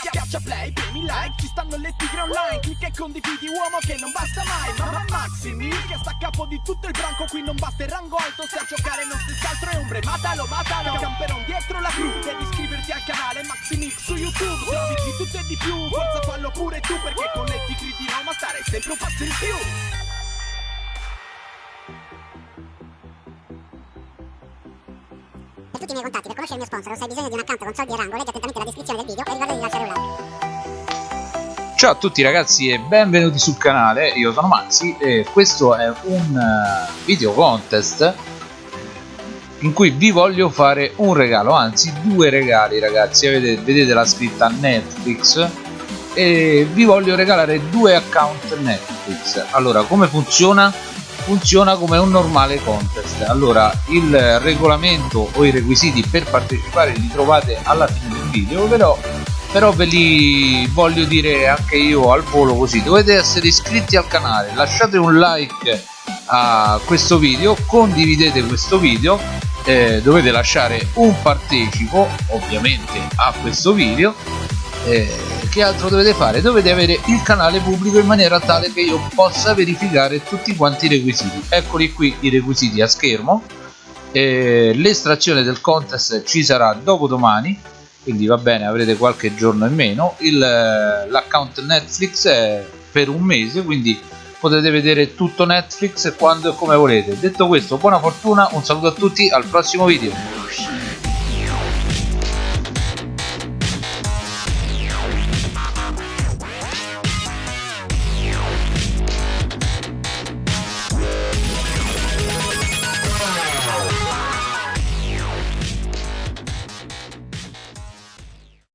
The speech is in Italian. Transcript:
Schiaccia play, premi like, ci stanno le tigre online. Clicca e condividi uomo che non basta mai. Mamma Maximi, che sta a capo di tutto il branco. Qui non basta il rango alto, se a giocare non stessa altro è ombre. Matalo, matalo, camperon dietro la cru. Devi iscriverti al canale Maximix su YouTube. Trovi di tutto e di più, forza fallo pure tu Perché con le tigre di Roma stare sempre un passo in più tutti i miei contatti, per conoscere il mio sponsor se hai bisogno di un account con soldi e rango, leggi attentamente la descrizione del video e ricorda di lasciare un like. Ciao a tutti ragazzi e benvenuti sul canale, io sono Maxi e questo è un eh, video contest in cui vi voglio fare un regalo, anzi due regali ragazzi, vedete, vedete la scritta Netflix e vi voglio regalare due account Netflix. Allora come funziona? Funziona come un normale contest. Allora il regolamento o i requisiti per partecipare li trovate alla fine del video, però però ve li voglio dire anche io al volo così dovete essere iscritti al canale lasciate un like a questo video condividete questo video eh, dovete lasciare un partecipo ovviamente a questo video eh, che altro dovete fare? Dovete avere il canale pubblico in maniera tale che io possa verificare tutti quanti i requisiti. Eccoli qui i requisiti a schermo. Eh, l'estrazione del contest ci sarà dopo domani quindi va bene avrete qualche giorno in meno. L'account netflix è per un mese quindi potete vedere tutto netflix quando e come volete. Detto questo buona fortuna un saluto a tutti al prossimo video